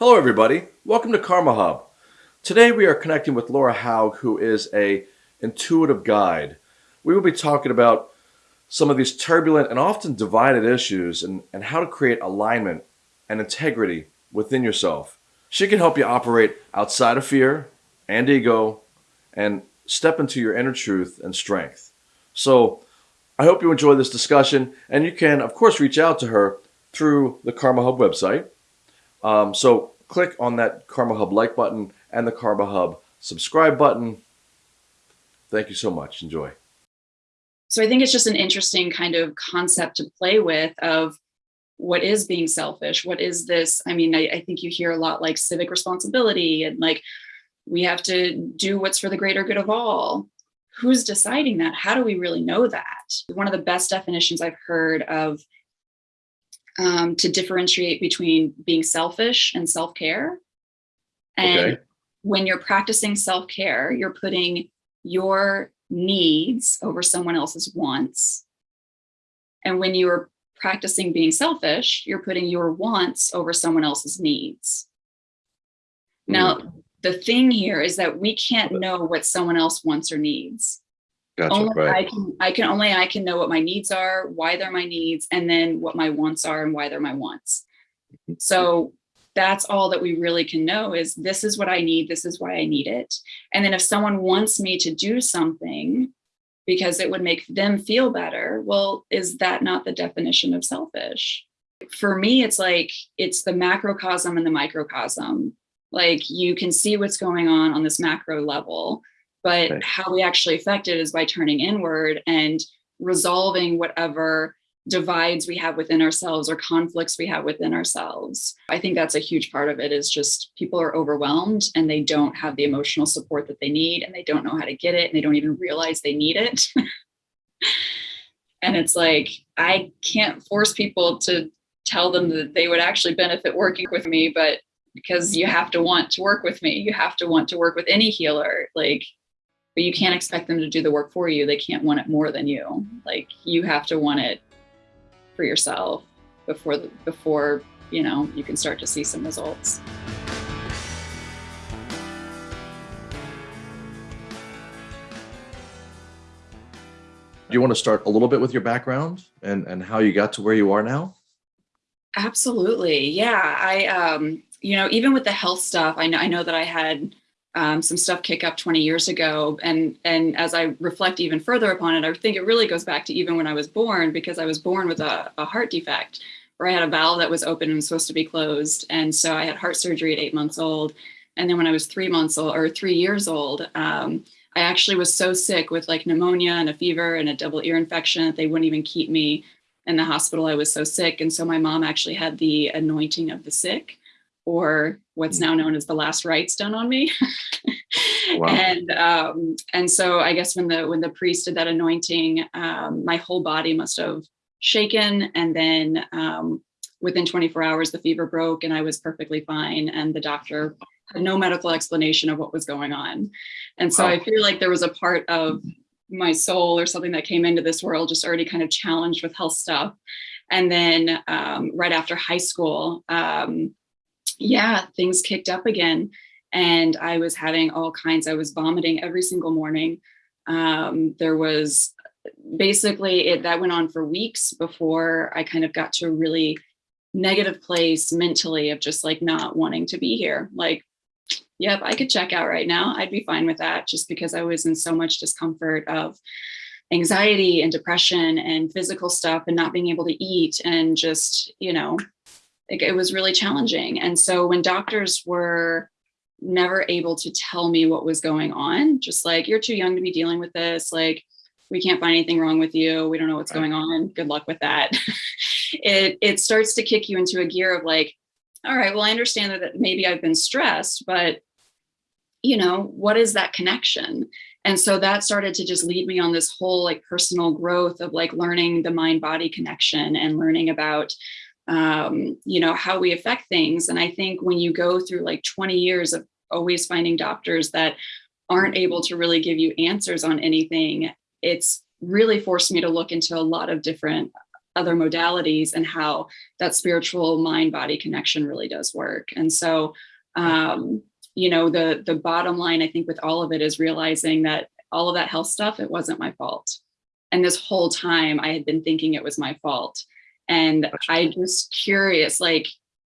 Hello, everybody. Welcome to Karma Hub. Today we are connecting with Laura Haug, who is a intuitive guide. We will be talking about some of these turbulent and often divided issues and, and how to create alignment and integrity within yourself. She can help you operate outside of fear and ego and step into your inner truth and strength. So I hope you enjoy this discussion and you can, of course, reach out to her through the Karma Hub website. Um, so click on that Karma Hub like button and the Karma Hub subscribe button. Thank you so much. Enjoy. So I think it's just an interesting kind of concept to play with of what is being selfish? What is this? I mean, I, I think you hear a lot like civic responsibility and like we have to do what's for the greater good of all. Who's deciding that? How do we really know that? One of the best definitions I've heard of um, to differentiate between being selfish and self-care. And okay. when you're practicing self-care, you're putting your needs over someone else's wants. And when you're practicing being selfish, you're putting your wants over someone else's needs. Now, mm. the thing here is that we can't know what someone else wants or needs. Gotcha, only right. I can, I can only I can know what my needs are, why they're my needs, and then what my wants are and why they're my wants. Mm-hmm. So that's all that we really can know is this is what I need, this is why I need it. And then if someone wants me to do something because it would make them feel better, well, is that not the definition of selfish? For me, it's like, it's the macrocosm and the microcosm. Like you can see what's going on on this macro level, but right. how we actually affect it is by turning inward and resolving whatever divides we have within ourselves or conflicts we have within ourselves. I think that's a huge part of it is just people are overwhelmed and they don't have the emotional support that they need and they don't know how to get it and they don't even realize they need it. and it's like, I can't force people to tell them that they would actually benefit working with me, but because you have to want to work with me, you have to want to work with any healer. Like but you can't expect them to do the work for you. They can't want it more than you. Like you have to want it for yourself before the, before you know you can start to see some results. Do you want to start a little bit with your background and, and how you got to where you are now? Absolutely. Yeah. I, um, you know, even with the health stuff, I know, I know that I had um, some stuff kick up 20 years ago. And, and as I reflect even further upon it, I think it really goes back to even when I was born, because I was born with a, a heart defect where I had a valve that was open and was supposed to be closed. And so I had heart surgery at eight months old. And then when I was three months old or three years old, um, I actually was so sick with like pneumonia and a fever and a double ear infection that they wouldn't even keep me in the hospital. I was so sick. And so my mom actually had the anointing of the sick or what's mm. now known as the last rites done on me. wow. And um, and so I guess when the when the priest did that anointing, um, my whole body must have shaken. And then um, within 24 hours, the fever broke and I was perfectly fine. And the doctor had no medical explanation of what was going on. And so wow. I feel like there was a part of my soul or something that came into this world just already kind of challenged with health stuff. And then um, right after high school, um, yeah, things kicked up again. And I was having all kinds, I was vomiting every single morning. Um, there was basically it that went on for weeks before I kind of got to a really negative place mentally of just like not wanting to be here. Like, yep, I could check out right now. I'd be fine with that just because I was in so much discomfort of anxiety and depression and physical stuff and not being able to eat and just, you know, like it was really challenging. And so when doctors were never able to tell me what was going on, just like, you're too young to be dealing with this. Like, we can't find anything wrong with you. We don't know what's right. going on. Good luck with that. it, it starts to kick you into a gear of like, all right, well, I understand that maybe I've been stressed, but you know, what is that connection? And so that started to just lead me on this whole like personal growth of like learning the mind body connection and learning about um, you know, how we affect things. And I think when you go through like 20 years of always finding doctors that aren't able to really give you answers on anything, it's really forced me to look into a lot of different other modalities and how that spiritual mind body connection really does work. And so, um, you know, the the bottom line, I think, with all of it is realizing that all of that health stuff, it wasn't my fault. And this whole time I had been thinking it was my fault. And I just curious, like,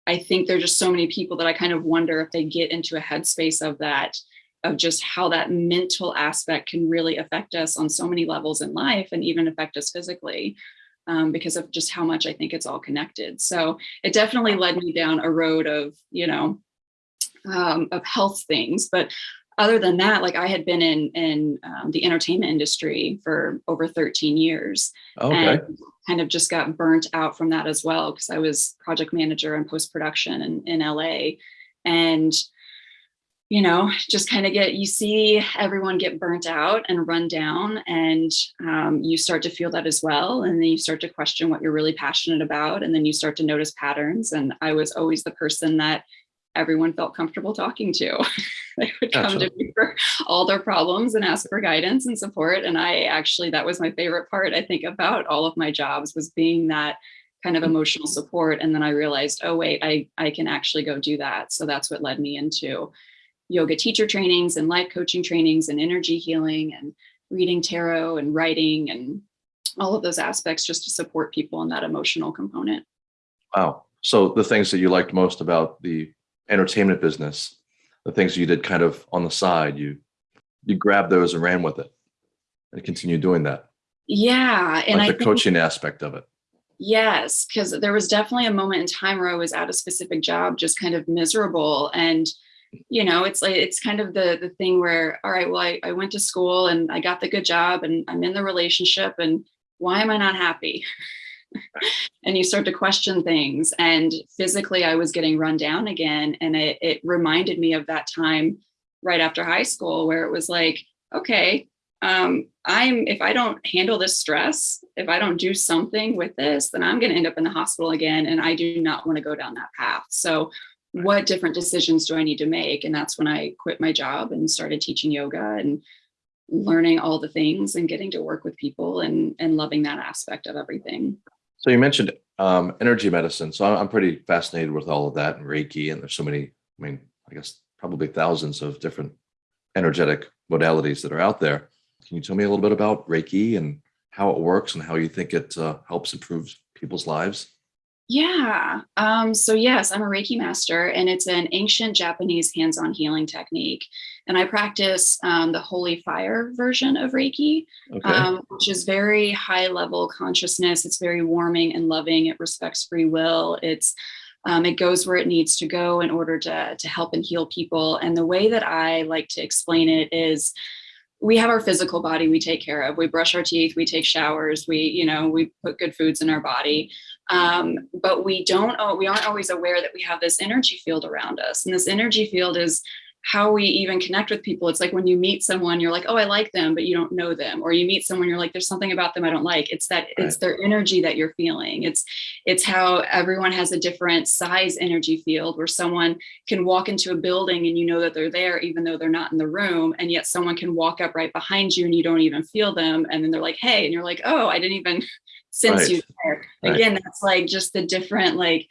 I think there's just so many people that I kind of wonder if they get into a headspace of that, of just how that mental aspect can really affect us on so many levels in life and even affect us physically. Um, because of just how much I think it's all connected. So it definitely led me down a road of, you know, um, of health things. But other than that, like I had been in in um, the entertainment industry for over 13 years. Okay. And kind of just got burnt out from that as well because I was project manager and post production in, in LA. And you know, just kind of get, you see everyone get burnt out and run down and um, you start to feel that as well. And then you start to question what you're really passionate about. And then you start to notice patterns. And I was always the person that everyone felt comfortable talking to. they would come to me for all their problems and ask for guidance and support. And I actually, that was my favorite part, I think, about all of my jobs was being that kind of mm-hmm. emotional support. And then I realized, oh, wait, I, I can actually go do that. So that's what led me into yoga teacher trainings and life coaching trainings and energy healing and reading tarot and writing and all of those aspects just to support people in that emotional component. Wow. So the things that you liked most about the entertainment business, the things you did kind of on the side, you you grabbed those and ran with it and continue doing that. Yeah. And like the coaching aspect of it. Yes, because there was definitely a moment in time where I was at a specific job, just kind of miserable. And, you know, it's like it's kind of the the thing where, all right, well, I, I went to school and I got the good job and I'm in the relationship and why am I not happy? and you start to question things. And physically, I was getting run down again. And it, it reminded me of that time right after high school where it was like, okay, um, I'm if I don't handle this stress, if I don't do something with this, then I'm going to end up in the hospital again. And I do not want to go down that path. So, what different decisions do I need to make? And that's when I quit my job and started teaching yoga and learning all the things and getting to work with people and and loving that aspect of everything. So you mentioned um, energy medicine. So I'm pretty fascinated with all of that and Reiki. And there's so many, I mean, I guess probably thousands of different energetic modalities that are out there. Can you tell me a little bit about Reiki and how it works and how you think it uh, helps improve people's lives? Yeah. Um, so yes, I'm a Reiki master, and it's an ancient Japanese hands-on healing technique. And I practice um, the Holy Fire version of Reiki, okay. um, which is very high-level consciousness. It's very warming and loving. It respects free will. It's um, it goes where it needs to go in order to to help and heal people. And the way that I like to explain it is we have our physical body we take care of we brush our teeth we take showers we you know we put good foods in our body um, but we don't we aren't always aware that we have this energy field around us and this energy field is how we even connect with people. It's like when you meet someone, you're like, oh, I like them, but you don't know them. Or you meet someone, you're like, there's something about them I don't like. It's that right. it's their energy that you're feeling. It's it's how everyone has a different size energy field where someone can walk into a building and you know that they're there, even though they're not in the room. And yet someone can walk up right behind you and you don't even feel them. And then they're like, hey, and you're like, oh, I didn't even sense right. you there. Right. Again, that's like just the different like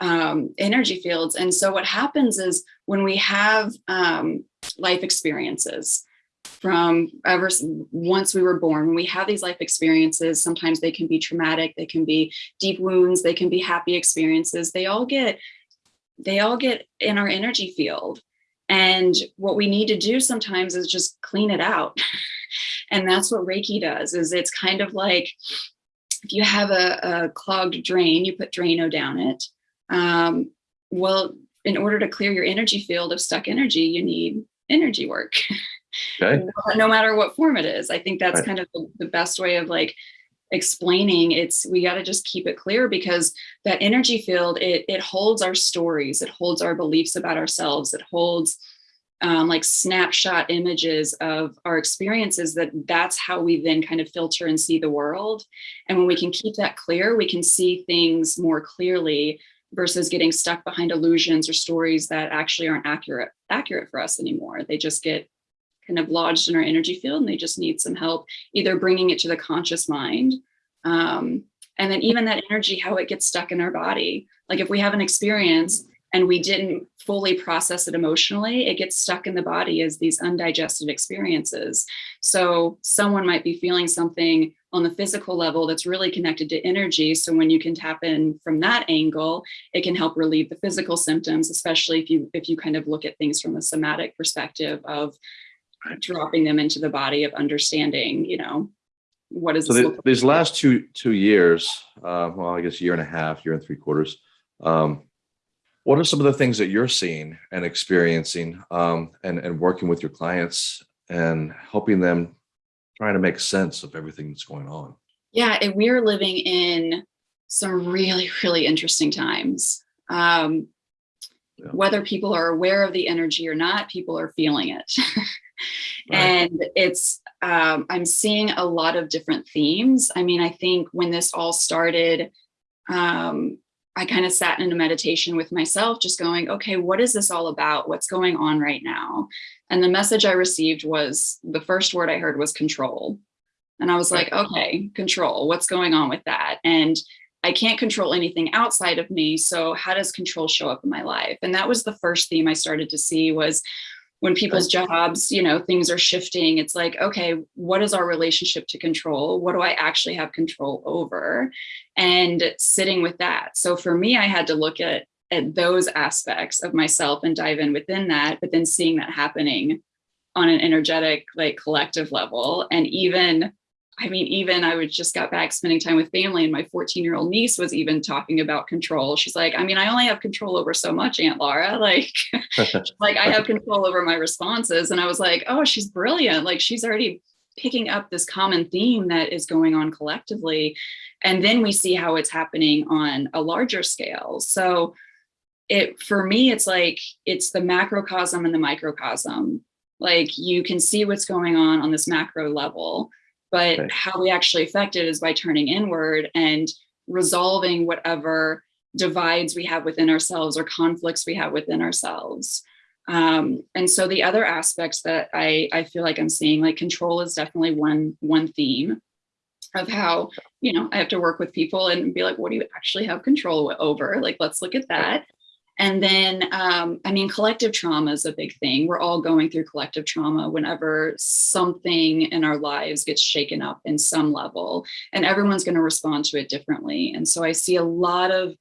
um, energy fields. And so what happens is when we have um, life experiences from ever once we were born, when we have these life experiences, sometimes they can be traumatic, they can be deep wounds, they can be happy experiences. They all get they all get in our energy field. And what we need to do sometimes is just clean it out. and that's what Reiki does is it's kind of like if you have a, a clogged drain, you put Drano down it um, well, in order to clear your energy field of stuck energy, you need energy work. Okay. no matter what form it is. I think that's right. kind of the, the best way of like explaining it's we got to just keep it clear because that energy field it it holds our stories it holds our beliefs about ourselves it holds um, like snapshot images of our experiences that that's how we then kind of filter and see the world and when we can keep that clear we can see things more clearly versus getting stuck behind illusions or stories that actually aren't accurate accurate for us anymore. They just get kind of lodged in our energy field and they just need some help either bringing it to the conscious mind um, and then even that energy how it gets stuck in our body like if we have an experience and we didn't fully process it emotionally, it gets stuck in the body as these undigested experiences. So someone might be feeling something on the physical level that's really connected to energy. So when you can tap in from that angle, it can help relieve the physical symptoms, especially if you if you kind of look at things from a somatic perspective of dropping them into the body of understanding, you know, what is so the, these last two two years, uh, well, I guess year and a half, year and three quarters. Um, what are some of the things that you're seeing and experiencing um, and, and working with your clients and helping them trying to make sense of everything that's going on? Yeah, and we're living in some really, really interesting times. Um, yeah. Whether people are aware of the energy or not, people are feeling it. right. And it's, um, I'm seeing a lot of different themes. I mean, I think when this all started, um, I kind of sat in a meditation with myself, just going, okay, what is this all about? What's going on right now? And the message I received was the first word I heard was control. And I was like, okay, control, what's going on with that? And I can't control anything outside of me. So how does control show up in my life? And that was the first theme I started to see was when people's jobs, you know, things are shifting, it's like, okay, what is our relationship to control? What do I actually have control over? And sitting with that. So for me, I had to look at, at those aspects of myself and dive in within that, but then seeing that happening on an energetic, like collective level. And even I mean, even I was just got back spending time with family and my 14 year old niece was even talking about control. She's like, I mean, I only have control over so much, Aunt Laura. Like, like I have control over my responses. And I was like, oh, she's brilliant. Like she's already picking up this common theme that is going on collectively. And then we see how it's happening on a larger scale. So it, for me, it's like, it's the macrocosm and the microcosm. Like you can see what's going on on this macro level but okay. how we actually affect it is by turning inward and resolving whatever divides we have within ourselves or conflicts we have within ourselves. Um, and so the other aspects that I, I feel like I'm seeing, like control is definitely one, one theme of how, you know, I have to work with people and be like, what do you actually have control over? Like, let's look at that. And then, um, I mean, collective trauma is a big thing. We're all going through collective trauma whenever something in our lives gets shaken up in some level, and everyone's going to respond to it differently. And so I see a lot of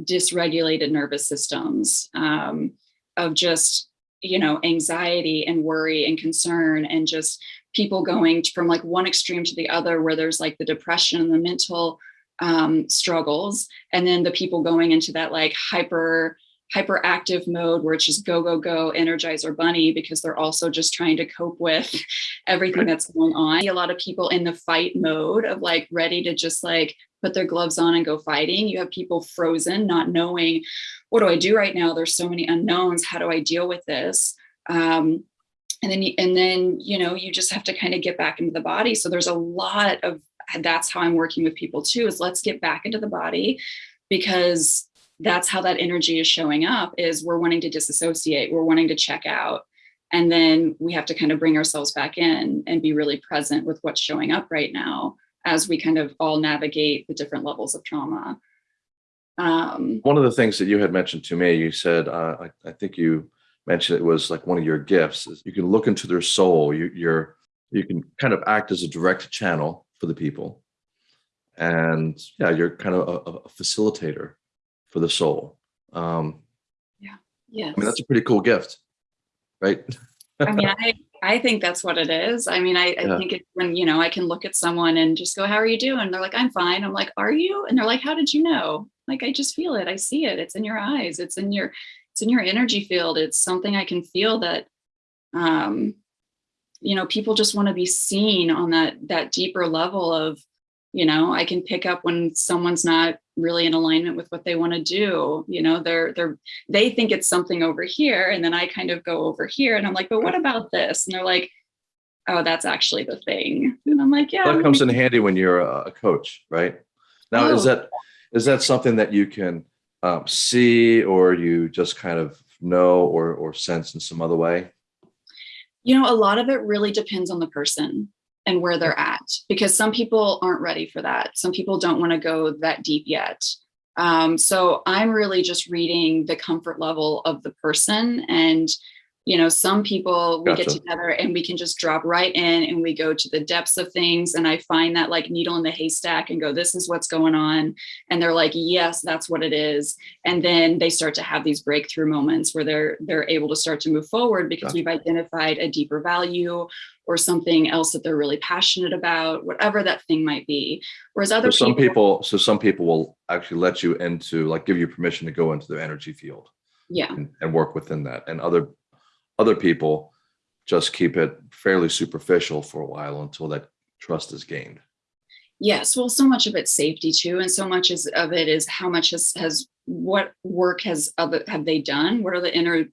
dysregulated nervous systems um, of just, you know, anxiety and worry and concern and just people going from like one extreme to the other where there's like the depression and the mental um, struggles and then the people going into that like hyper hyperactive mode where it's just go, go, go, energizer bunny, because they're also just trying to cope with everything that's going on. A lot of people in the fight mode of like ready to just like put their gloves on and go fighting. You have people frozen, not knowing what do I do right now? There's so many unknowns. How do I deal with this? Um, and then, and then, you know, you just have to kind of get back into the body. So there's a lot of, that's how I'm working with people too, is let's get back into the body because that's how that energy is showing up is we're wanting to disassociate we're wanting to check out and then we have to kind of bring ourselves back in and be really present with what's showing up right now as we kind of all navigate the different levels of trauma. Um, one of the things that you had mentioned to me you said uh, I, I, think you mentioned it was like one of your gifts you can look into their soul. You, you're you can kind of act as a direct channel for the people. And yeah you're kind of a, a facilitator for the soul. Um, yeah. Yeah. I mean, that's a pretty cool gift, right? I mean, I, I think that's what it is. I mean, I, I yeah. think it, when, you know, I can look at someone and just go, how are you doing? They're like, I'm fine. I'm like, are you? And they're like, how did you know? Like, I just feel it. I see it. It's in your eyes. It's in your, it's in your energy field. It's something I can feel that, um, you know, people just want to be seen on that, that deeper level of, you know, I can pick up when someone's not really in alignment with what they want to do you know they're they're they think it's something over here and then i kind of go over here and i'm like but what about this? And they're like oh that's actually the thing. And i'm like yeah that comes in handy when you're a coach right? Now oh. is that is that something that you can um, see or you just kind of know or or sense in some other way? You know a lot of it really depends on the person and where they're at because some people aren't ready for that. Some people don't want to go that deep yet. Um, so I'm really just reading the comfort level of the person and you know, some people we get together and we can just drop right in and we go to the depths of things. And I find that like needle in the haystack and go, this is what's going on. And they're like, yes, that's what it is. And then they start to have these breakthrough moments where they're they're able to start to move forward because Gotcha. we've identified a deeper value or something else that they're really passionate about, whatever that thing might be. Whereas So other some people, people, so some people will actually let you into, like, give you permission to go into their energy field yeah. and, and work within that. And other, other people just keep it fairly superficial for a while until that trust is gained. Yes, well, so much of it's safety too, and so much is of it is how much has has what work has of it have they done? What are the inner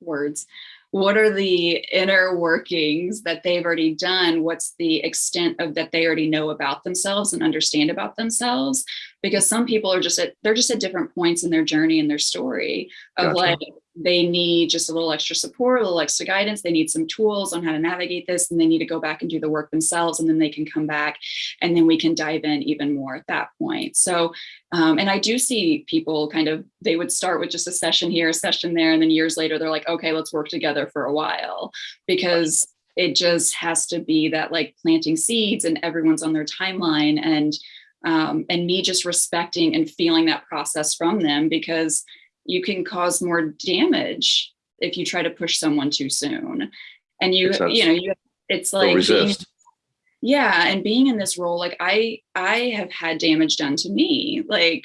words? What are the inner workings that they've already done? What's the extent of that they already know about themselves and understand about themselves? Because some people are just at they're just at different points in their journey and their story of Gotcha. like they need just a little extra support, a little extra guidance. They need some tools on how to navigate this, and they need to go back and do the work themselves, and then they can come back and then we can dive in even more at that point. So, um, and I do see people kind of, they would start with just a session here, a session there, and then years later, they're like, okay, let's work together for a while because it just has to be that like planting seeds and everyone's on their timeline and um, and me just respecting and feeling that process from them because you can cause more damage if you try to push someone too soon. And you you know you it's like being- yeah and being in this role like i i have had damage done to me like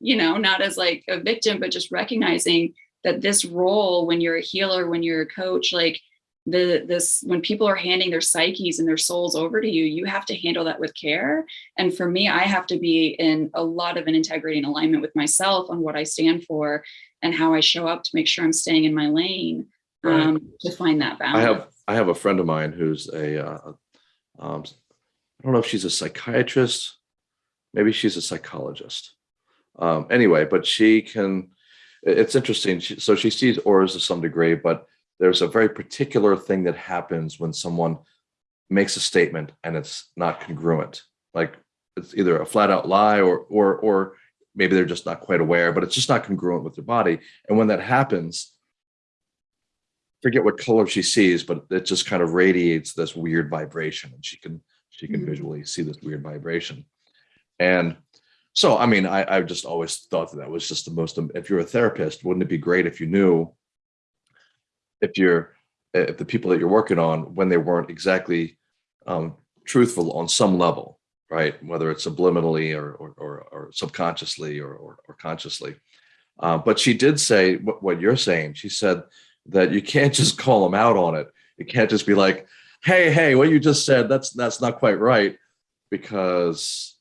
you know not as like a victim but just recognizing that this role when you're a healer when you're a coach like the this when people are handing their psyches and their souls over to you you have to handle that with care and for me i have to be in a lot of an integrity and alignment with myself on what i stand for and how i show up to make sure i'm staying in my lane Right. um, to find that balance I have I have a friend of mine who's a uh, um, I don't know if she's a psychiatrist, maybe she's a psychologist. Um, anyway, but she can. It's interesting. She, so she sees auras to some degree, but there's a very particular thing that happens when someone makes a statement and it's not congruent. Like it's either a flat out lie or or or maybe they're just not quite aware, but it's just not congruent with their body. And when that happens, forget what color she sees, but it just kind of radiates this weird vibration, and she can she can Mhm. visually see this weird vibration. And so, I mean, I I've just always thought that that was just the most. If you're a therapist, wouldn't it be great if you knew if you're if the people that you're working on when they weren't exactly um, truthful on some level, right? Whether it's subliminally or or, or, or subconsciously or, or, or consciously. Uh, but she did say what, what you're saying. She said that you can't just call them out on it. You can't just be like, "Hey, hey, what you just said that's that's not quite right," because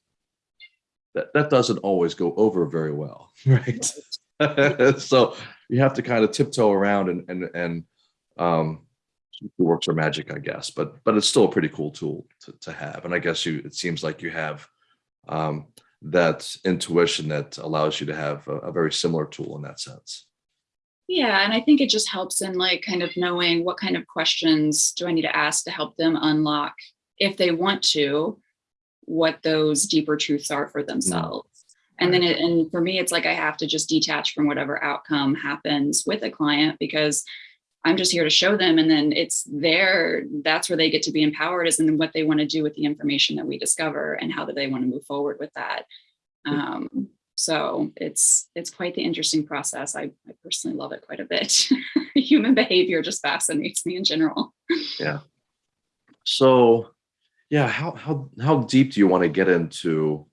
that that doesn't always go over very well, right? so you have to kind of tiptoe around and and and um, works are magic, I guess. But but it's still a pretty cool tool to, to have. And I guess you it seems like you have um, that intuition that allows you to have a, a very similar tool in that sense. Yeah, and I think it just helps in like kind of knowing what kind of questions do I need to ask to help them unlock, if they want to, what those deeper truths are for themselves. And then it, and for me, it's like I have to just detach from whatever outcome happens with a client because I'm just here to show them. And then it's there, that's where they get to be empowered is in what they want to do with the information that we discover and how do they want to move forward with that. Um, so it's it's quite the interesting process. I, I personally love it quite a bit. Human behavior just fascinates me in general. Yeah so, yeah, how how how deep do you want to get into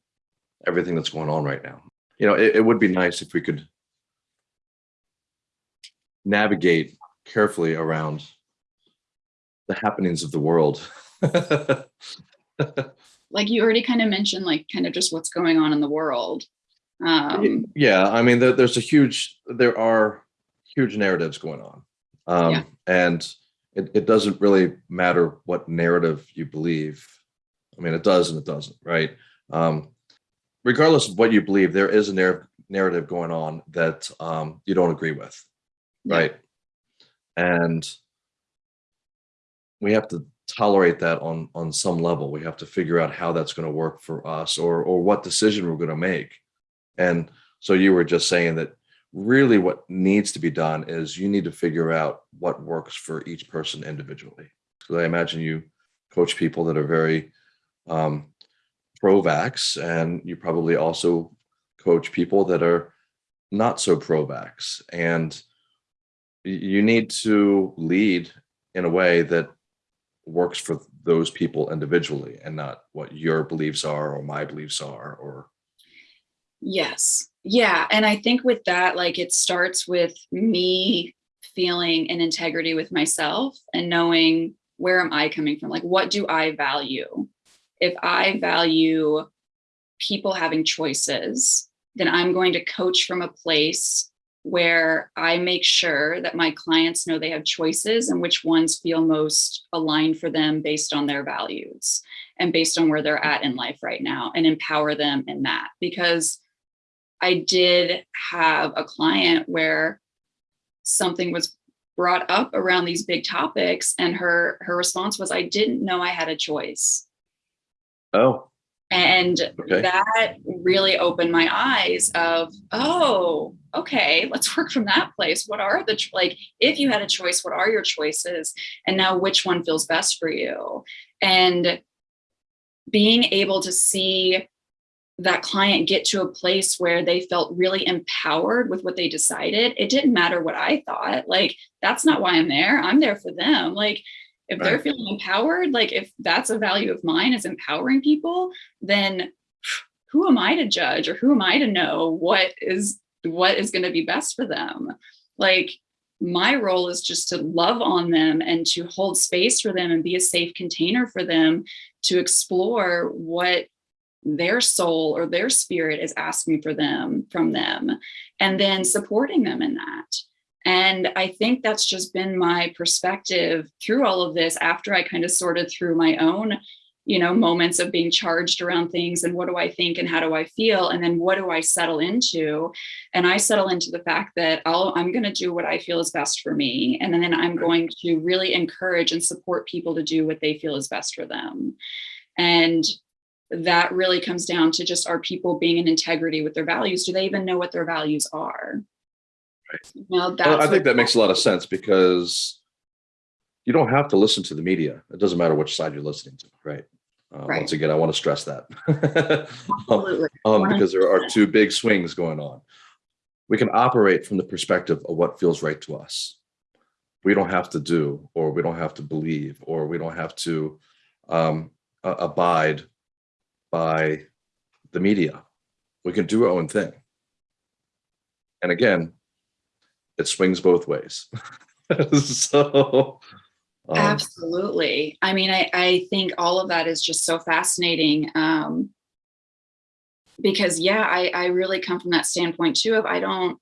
everything that's going on right now? You know, it, it would be nice if we could navigate carefully around the happenings of the world. Like you already kind of mentioned, like kind of just what's going on in the world. Um, yeah, I mean, there, there's a huge, there are huge narratives going on, um, Yeah. and it, it doesn't really matter what narrative you believe. I mean, it does and it doesn't, right? Um, regardless of what you believe, there is a narr- narrative going on that um, you don't agree with, Yeah. right? And we have to tolerate that on on some level. We have to figure out how that's going to work for us or or what decision we're going to make. And so you were just saying that really what needs to be done is you need to figure out what works for each person individually. So I imagine you coach people that are very um, pro-vax and you probably also coach people that are not so pro-vax. And you need to lead in a way that works for those people individually and not what your beliefs are or my beliefs are or yes. Yeah and i think with that like it starts with me feeling an integrity with myself and knowing where am i coming from? Like what do i value if i value people having choices then i'm going to coach from a place where I make sure that my clients know they have choices and which ones feel most aligned for them based on their values and based on where they're at in life right now and empower them in that. Because I did have a client where something was brought up around these big topics and her her response was I didn't know I had a choice. Oh. And okay. that really opened my eyes of, oh, okay, let's work from that place. What are the, like, if you had a choice, what are your choices? And now which one feels best for you? And being able to see that client get to a place where they felt really empowered with what they decided. It didn't matter what I thought. Like, that's not why I'm there. I'm there for them. Like, if right. they're feeling empowered, like if that's a value of mine is empowering people, then who am I to judge or who am I to know what is what is going to be best for them? Like my role is just to love on them and to hold space for them and be a safe container for them to explore what their soul or their spirit is asking for them from them and then supporting them in that and I think that's just been my perspective through all of this after I kind of sorted through my own, you know, moments of being charged around things and what do I think and how do I feel? And then what do I settle into? And I settle into the fact that I'll, I'm going to do what I feel is best for me. And then I'm going to really encourage and support people to do what they feel is best for them. And that really comes down to just are people being in integrity with their values? Do they even know what their values are? Right. Well, I think that makes a lot of sense because you don't have to listen to the media. It doesn't matter which side you're listening to, right? Uh, right. Once again, I want to stress that um, um, because there are two big swings going on. We can operate from the perspective of what feels right to us. We don't have to do, or we don't have to believe, or we don't have to um, uh, abide by the media. We can do our own thing. And again, it swings both ways. so um, absolutely. I mean, I, I think all of that is just so fascinating. Um, because yeah, I, I really come from that standpoint too of I don't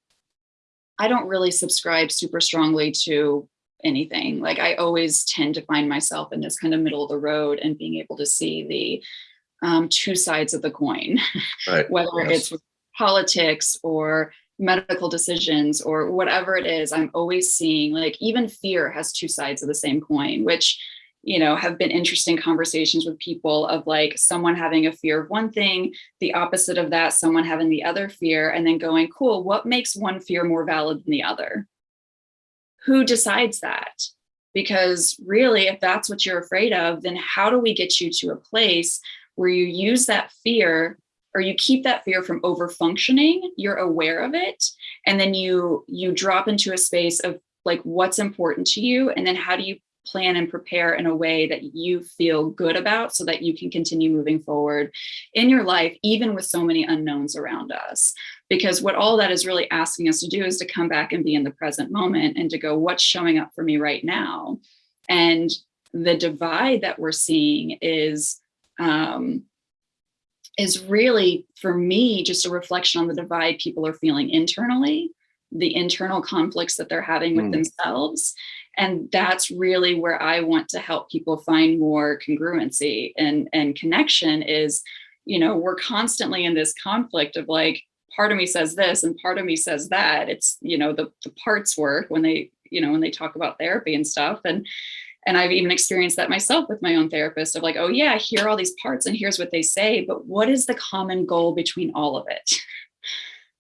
I don't really subscribe super strongly to anything. Like I always tend to find myself in this kind of middle of the road and being able to see the um, two sides of the coin, right. whether yes. it's politics or medical decisions or whatever it is, I'm always seeing like even fear has two sides of the same coin, which you know have been interesting conversations with people of like someone having a fear of one thing the opposite of that someone having the other fear and then going cool what makes one fear more valid than the other? Who decides that? Because really if that's what you're afraid of then how do we get you to a place where you use that fear or you keep that fear from over functioning you're aware of it and then you you drop into a space of like what's important to you and then how do you plan and prepare in a way that you feel good about so that you can continue moving forward in your life even with so many unknowns around us? Because what all that is really asking us to do is to come back and be in the present moment and to go what's showing up for me right now? And the divide that we're seeing is um, is really, for me, just a reflection on the divide people are feeling internally, the internal conflicts that they're having with mm. themselves. And that's really where I want to help people find more congruency and, and connection is, you know, we're constantly in this conflict of like, part of me says this and part of me says that. It's, you know, the, the parts work when they, you know, when they talk about therapy and stuff. And and I've even experienced that myself with my own therapist of like, oh yeah, here are all these parts and here's what they say, but what is the common goal between all of it?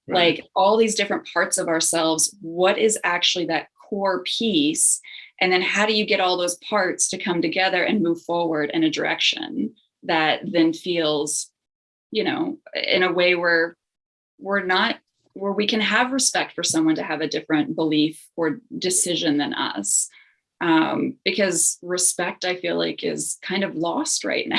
Right. Like all these different parts of ourselves, what is actually that core piece? And then how do you get all those parts to come together and move forward in a direction that then feels, you know, in a way where we're not where we can have respect for someone to have a different belief or decision than us um, because respect i feel like is kind of lost right now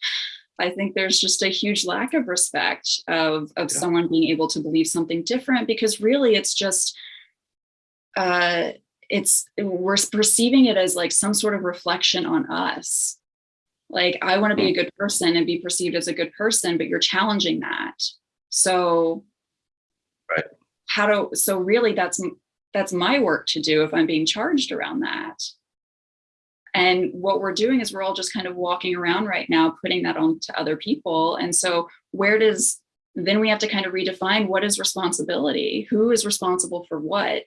i think there's just a huge lack of respect of of Yeah. someone being able to believe something different because really it's just uh it's we're perceiving it as like some sort of reflection on us like i want to be a good person and be perceived as a good person but you're challenging that so Right. how do so really that's that's my work to do if i'm being charged around that. And what we're doing is we're all just kind of walking around right now putting that on to other people. And so where does then we have to kind of redefine what is responsibility? Who is responsible for what?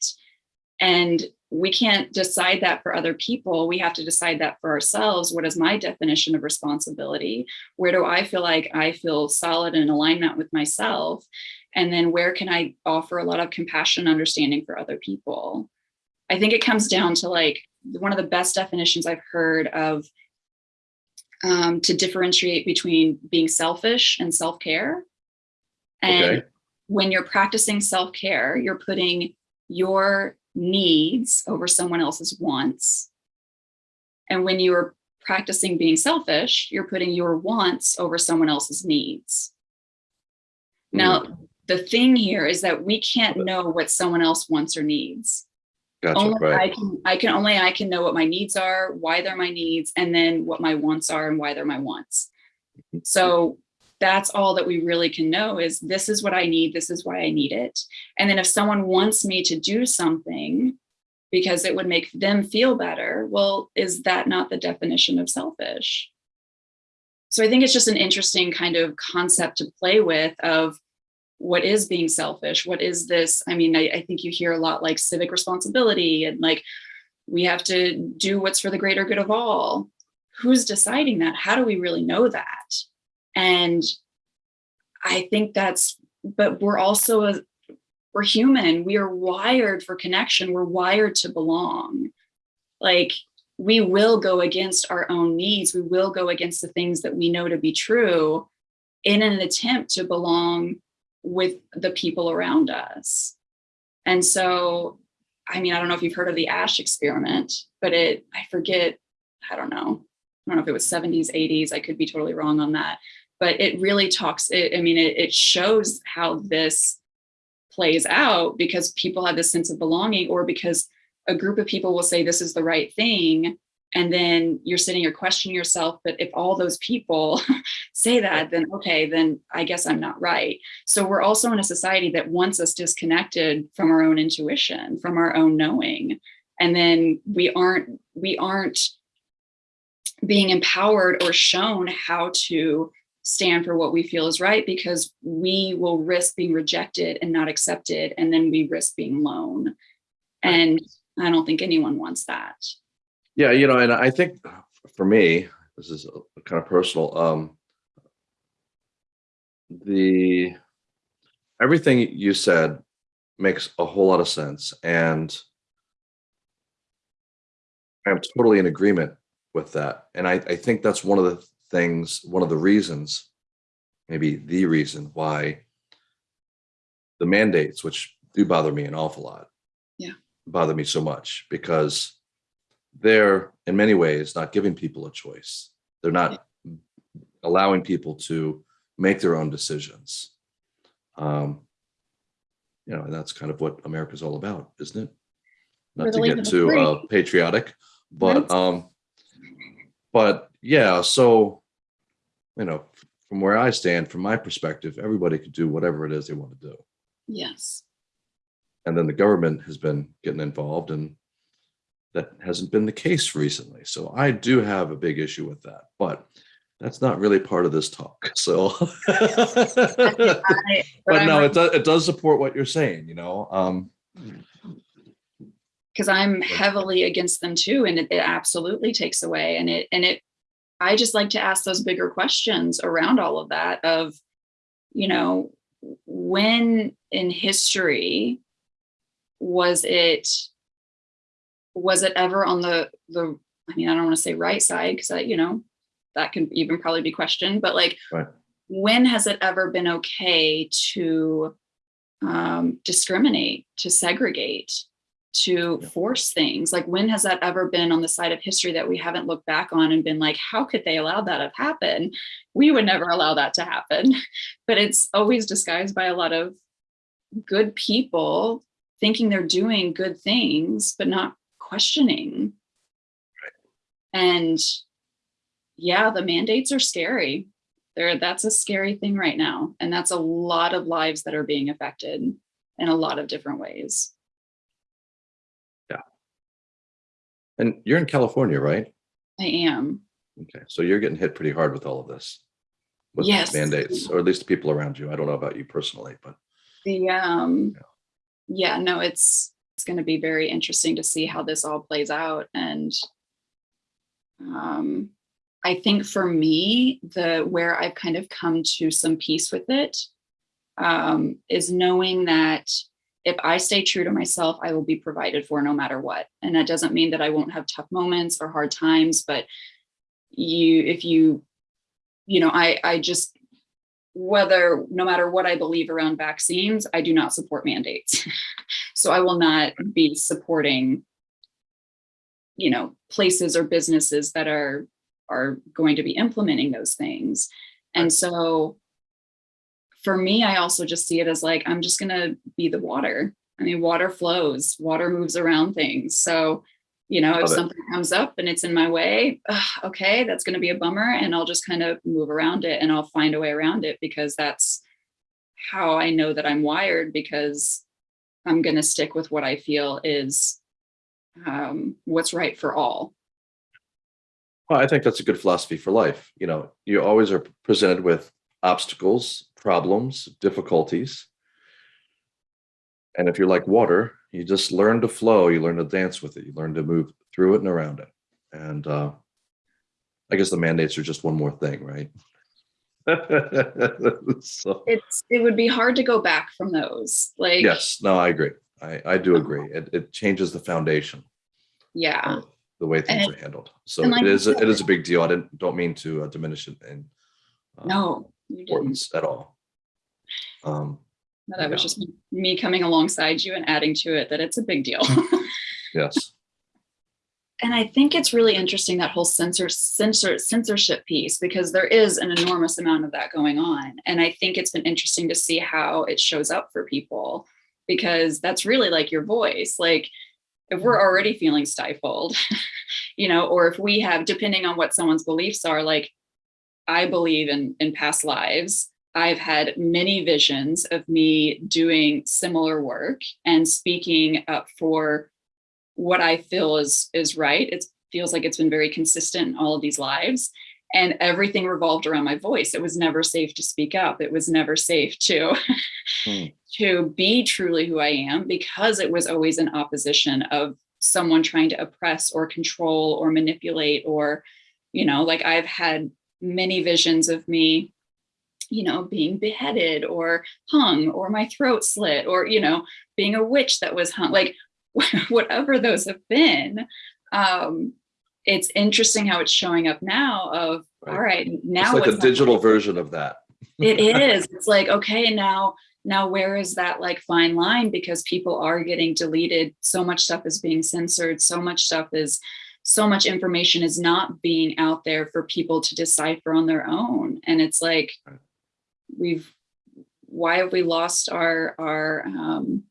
And we can't decide that for other people. We have to decide that for ourselves. What is my definition of responsibility? Where do i feel like i feel solid in alignment with myself and then where can i offer a lot of compassion and understanding for other people? I think it comes down to like one of the best definitions i've heard of um, to differentiate between being selfish and self-care. And Okay. when you're practicing self-care you're putting your needs over someone else's wants. And when you're practicing being selfish you're putting your wants over someone else's needs. Now the thing here is that we can't know what someone else wants or needs Gotcha. only I can I can only I can know what my needs are, why they're my needs, and then what my wants are and why they're my wants. Mm-hmm. So that's all that we really can know is this is what I need, this is why I need it. And then if someone wants me to do something because it would make them feel better, well, is that not the definition of selfish? So I think it's just an interesting kind of concept to play with of what is being selfish? What is this? I mean I, I think you hear a lot like civic responsibility and like we have to do what's for the greater good of all. Who's deciding that? How do we really know that? And i think that's but we're also a, we're human. We are wired for connection. We're wired to belong. Like we will go against our own needs. We will go against the things that we know to be true in an attempt to belong with the people around us. And so, I mean, I don't know if you've heard of the Asch experiment, but it, I forget, I don't know. I don't know if it was 70s, 80s. I could be totally wrong on that. But it really talks, it, I mean, it, it shows how this plays out because people have this sense of belonging or because a group of people will say this is the right thing and then you're sitting here questioning yourself but if all those people say that then okay then i guess i'm not right. So we're also in a society that wants us disconnected from our own intuition from our own knowing. And then we aren't we aren't being empowered or shown how to stand for what we feel is right because we will risk being rejected and not accepted and then we risk being alone. And i don't think anyone wants that Yeah, you know, and I think for me, this is a- kind of personal. Um, the everything you said makes a whole lot of sense, and I'm totally in agreement with that. And I, I think that's one of the things, one of the reasons, maybe the reason why the mandates, which do bother me an awful lot, Yeah. bother me so much because they're in many ways not giving people a choice. They're not allowing people to make their own decisions. Um, you know, and that's kind of what America's all about, isn't it? Not to get too uh, patriotic, but um, but yeah. So, you know, from where I stand, from my perspective, everybody could do whatever it is they want to do, yes and then the government has been getting involved, and that hasn't been the case recently. So I do have a big issue with that, but that's not really part of this talk. So, but no, it does it does support what you're saying. You know, um, because I'm heavily against them too. And it, it absolutely takes away. And it, and it, I just like to ask those bigger questions around all of that of, you know, when in history was it, was it ever on the, the, I mean, I don't want to say right side because I, you know, that can even probably be questioned, but like, Right. when has it ever been okay to um, discriminate, to segregate, to Yeah. force things? Like, when has that ever been on the side of history that we haven't looked back on and been like, how could they allow that to happen? We would never allow that to happen. But it's always disguised by a lot of good people thinking they're doing good things, but not questioning. And yeah, the mandates are scary. There, that's a scary thing right now. And that's a lot of lives that are being affected in a lot of different ways. Yeah. And you're in California, right? I am. Okay, so you're getting hit pretty hard with all of this. With Yes. mandates, or at least the people around you. I don't know about you personally, but The um Yeah. yeah, no, it's it's gonna be very interesting to see how this all plays out. And um I think for me, the where I've kind of come to some peace with it um is knowing that if I stay true to myself, I will be provided for no matter what. And that doesn't mean that I won't have tough moments or hard times, but you if you you know, I I just whether no matter what I believe around vaccines, I do not support mandates. so I will not be supporting, you know, places or businesses that are are going to be implementing those things. And so for me, I also just see it as like I'm just gonna be the water. I mean, water flows, water moves around things. So, you know, if something comes up and it's in my way, ugh, okay, that's going to be a bummer. And I'll just kind of move around it and I'll find a way around it because that's how I know that I'm wired because I'm going to stick with what I feel is um, what's right for all. well, I think that's a good philosophy for life. You know, you always are presented with obstacles, problems, difficulties. And if you're like water, you just learn to flow, you learn to dance with it, you learn to move through it and around it. And uh, I guess the mandates are just one more thing, right? so, It's it would be hard to go back from those. Like, yes, no, I agree. I, I do agree. It, it changes the foundation yeah, the way things And- are handled. So like it is, a- said- is a big deal. I didn't, don't mean to uh, diminish it in uh, no, you didn't. importance at all. Um, No, That was just me coming alongside you and adding to it that it's a big deal. yes, and I think it's really interesting that whole censor, censor censorship piece because there is an enormous amount of that going on. And I think it's been interesting to see how it shows up for people because that's really like your voice. Like if we're mm-hmm. already feeling stifled, you know, or if we have, depending on what someone's beliefs are, like I believe in in past lives. I've had many visions of me doing similar work and speaking up for what I feel is is right. It feels like it's been very consistent in all of these lives. And everything revolved around my voice. It was never safe to speak up. It was never safe to Hmm. to be truly who I am because it was always in opposition of someone trying to oppress or control or manipulate or, you know, like I've had many visions of me you know, being beheaded or hung or my throat slit or, you know, being a witch that was hung, like whatever those have been. Um, it's interesting how it's showing up now of, Right. all right, now it's like a digital version of that. it is. It's like, okay, now, now where is that like fine line? Because people are getting deleted. So much stuff is being censored. So much stuff is, so much information is not being out there for people to decipher on their own. And it's like, we've, why have we lost our, our, um,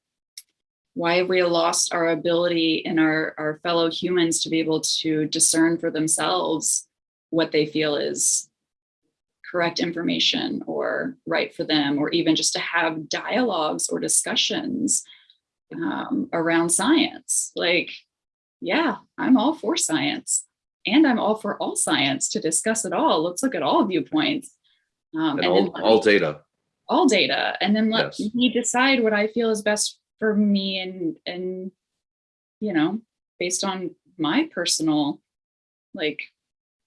why have we lost our ability in our, our fellow humans to be able to discern for themselves what they feel is correct information or right for them, or even just to have dialogues or discussions um, around science. Like, yeah, I'm all for science and I'm all for all science to discuss it all. Let's look at all viewpoints. Um, And then all, all data. all data and then let Yes. me decide what I feel is best for me and and you know, based on my personal, like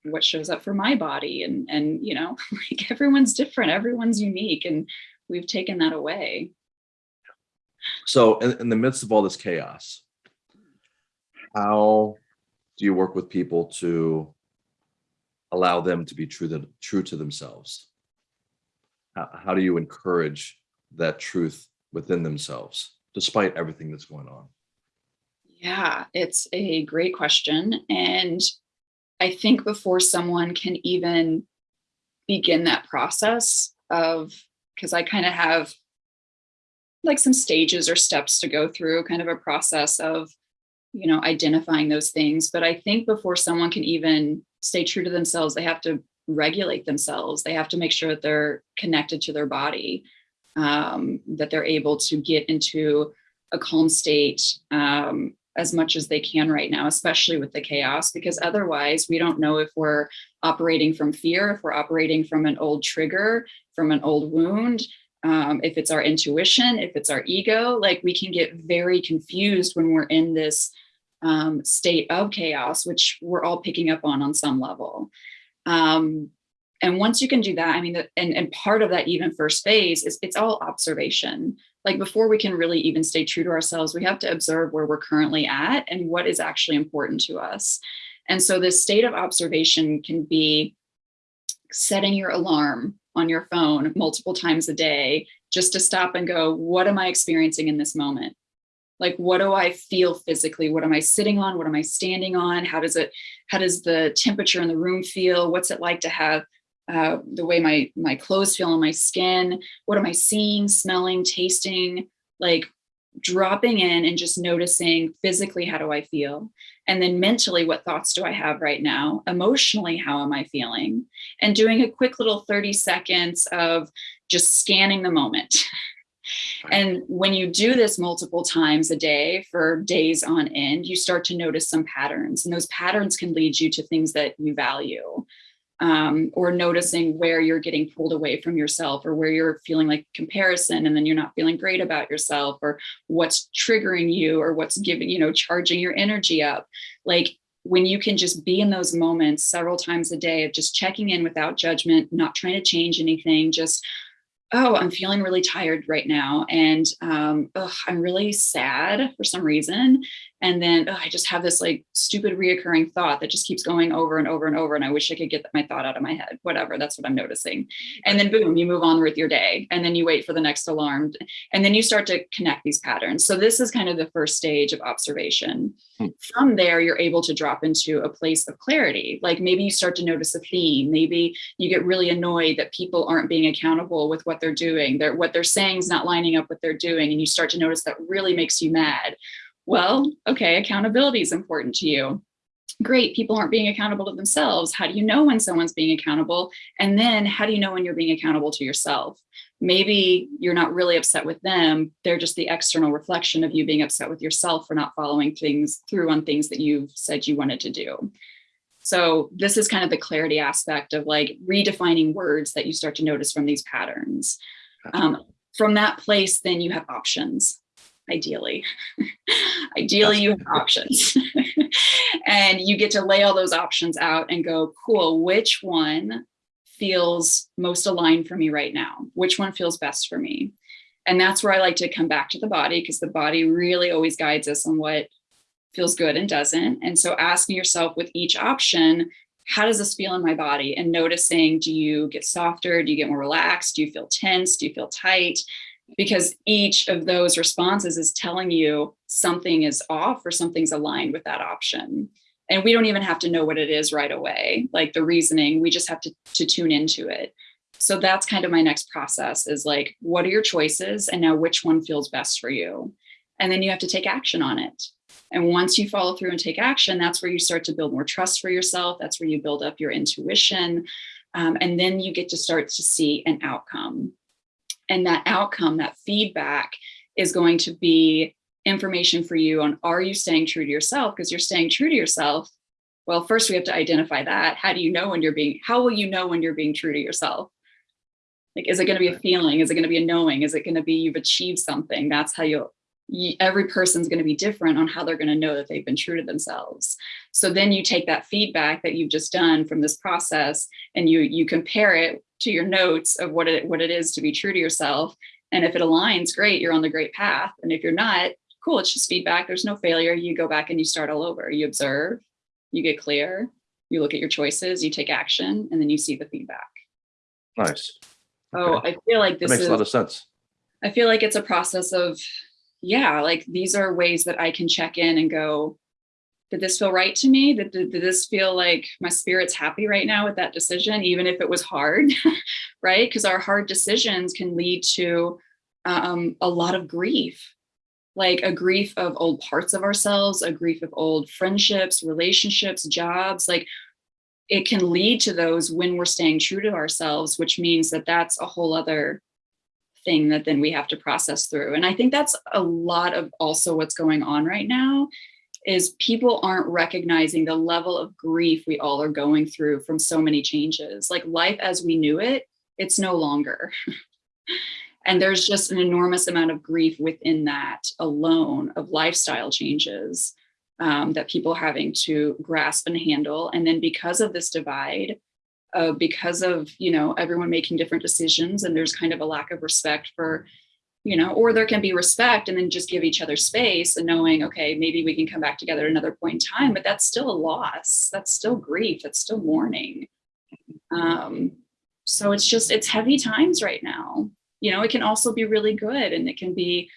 what shows up for my body and, and, you know, like everyone's different, everyone's unique. And we've taken that away. So in, in the midst of all this chaos, how do you work with people to allow them to be true to, true to themselves? How, how do you encourage that truth within themselves, despite everything that's going on? Yeah, it's a great question. And I think before someone can even begin that process of, because I kind of have like some stages or steps to go through, kind of a process of, you know, identifying those things. But I think before someone can even stay true to themselves, they have to regulate themselves. They have to make sure that they're connected to their body, um, that they're able to get into a calm state um, as much as they can right now, especially with the chaos, because otherwise we don't know if we're operating from fear, if we're operating from an old trigger, from an old wound, um, if it's our intuition, if it's our ego, like we can get very confused when we're in this um, state of chaos, which we're all picking up on on some level. Um, and once you can do that, I mean, and, and part of that even first phase is it's all observation. Like before we can really even stay true to ourselves, we have to observe where we're currently at and what is actually important to us. And so this state of observation can be setting your alarm on your phone multiple times a day just to stop and go, what am I experiencing in this moment? Like, what do I feel physically? What am I sitting on? What am I standing on? How does it, how does the temperature in the room feel? What's it like to have uh, the way my, my clothes feel on my skin? What am I seeing, smelling, tasting? Like dropping in and just noticing physically, how do I feel? And then mentally, what thoughts do I have right now? Emotionally, how am I feeling? And doing a quick little 30 seconds of just scanning the moment. And when you do this multiple times a day for days on end, you start to notice some patterns and those patterns can lead you to things that you value um, or noticing where you're getting pulled away from yourself or where you're feeling like comparison and then you're not feeling great about yourself or what's triggering you or what's giving, you know, charging your energy up. Like when you can just be in those moments several times a day of just checking in without judgment, not trying to change anything, just oh, I'm feeling really tired right now. And um, ugh, I'm really sad for some reason. And then ugh, I just have this like stupid reoccurring thought that just keeps going over and over and over. And I wish I could get my thought out of my head, whatever, that's what I'm noticing. And then boom, you move on with your day. And then you wait for the next alarm. And then you start to connect these patterns. So this is kind of the first stage of observation. Hmm. From there, you're able to drop into a place of clarity. Like maybe you start to notice a theme. Maybe you get really annoyed that people aren't being accountable with what they're doing. They're, what they're saying is not lining up with what they're doing. And you start to notice that really makes you mad. Well, okay, accountability is important to you. Great, people aren't being accountable to themselves. How do you know when someone's being accountable? And then how do you know when you're being accountable to yourself? Maybe you're not really upset with them. They're just the external reflection of you being upset with yourself for not following things through on things that you've said you wanted to do. So this is kind of the clarity aspect of like redefining words that you start to notice from these patterns. Um, from that place, then you have options, ideally. ideally, you have options. and you get to lay all those options out and go, cool, which one feels most aligned for me right now? Which one feels best for me? And that's where I like to come back to the body because the body really always guides us on what feels good and doesn't. And so asking yourself with each option, how does this feel in my body? And noticing, do you get softer? Do you get more relaxed? Do you feel tense? Do you feel tight? Because each of those responses is telling you something is off or something's aligned with that option. And we don't even have to know what it is right away, like the reasoning, we just have to, to tune into it. So that's kind of my next process is like, what are your choices? And now which one feels best for you? And then you have to take action on it. And once you follow through and take action, that's where you start to build more trust for yourself. That's where you build up your intuition. Um, and then you get to start to see an outcome. And that outcome, that feedback is going to be information for you on are you staying true to yourself? Because you're staying true to yourself. Well, first we have to identify that. How do you know when you're being, how will you know when you're being true to yourself? Like, is it going to be a feeling? Is it going to be a knowing? Is it going to be you've achieved something? That's how you'll every person's going to be different on how they're going to know that they've been true to themselves. So then you take that feedback that you've just done from this process and you you compare it to your notes of what it what it is to be true to yourself. And if it aligns, great, you're on the great path. And if you're not, cool, it's just feedback. There's no failure. You go back and you start all over. You observe, you get clear, you look at your choices, you take action, and then you see the feedback. Nice. Oh, okay. I feel like this that makes is, a lot of sense. I feel like it's a process of yeah, like these are ways that I can check in and go, did this feel right to me? Did, did, did this feel like my spirit's happy right now with that decision, even if it was hard, right? Because our hard decisions can lead to um, a lot of grief, like a grief of old parts of ourselves, a grief of old friendships, relationships, jobs. Like it can lead to those when we're staying true to ourselves, which means that that's a whole other thing that then we have to process through. And I think that's a lot of also what's going on right now is people aren't recognizing the level of grief we all are going through from so many changes. Like life as we knew it, it's no longer. and there's just an enormous amount of grief within that alone of lifestyle changes um, that people having to grasp and handle. And then because of this divide, uh, because of you know everyone making different decisions and there's kind of a lack of respect for you know or there can be respect and then just give each other space and knowing okay maybe we can come back together at another point in time but that's still a loss. That's still grief. That's still mourning. Um, so it's just it's heavy times right now. You know it can also be really good and it can be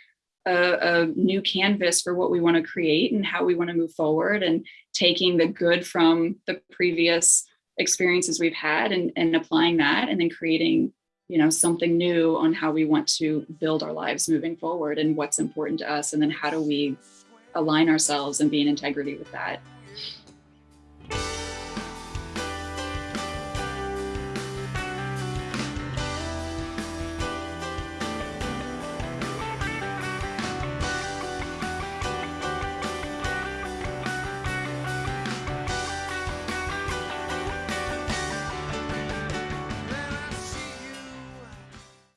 a, a new canvas for what we want to create and how we want to move forward and taking the good from the previous experiences we've had and, and applying that and then creating you know something new on how we want to build our lives moving forward and what's important to us. And then how do we align ourselves and be in integrity with that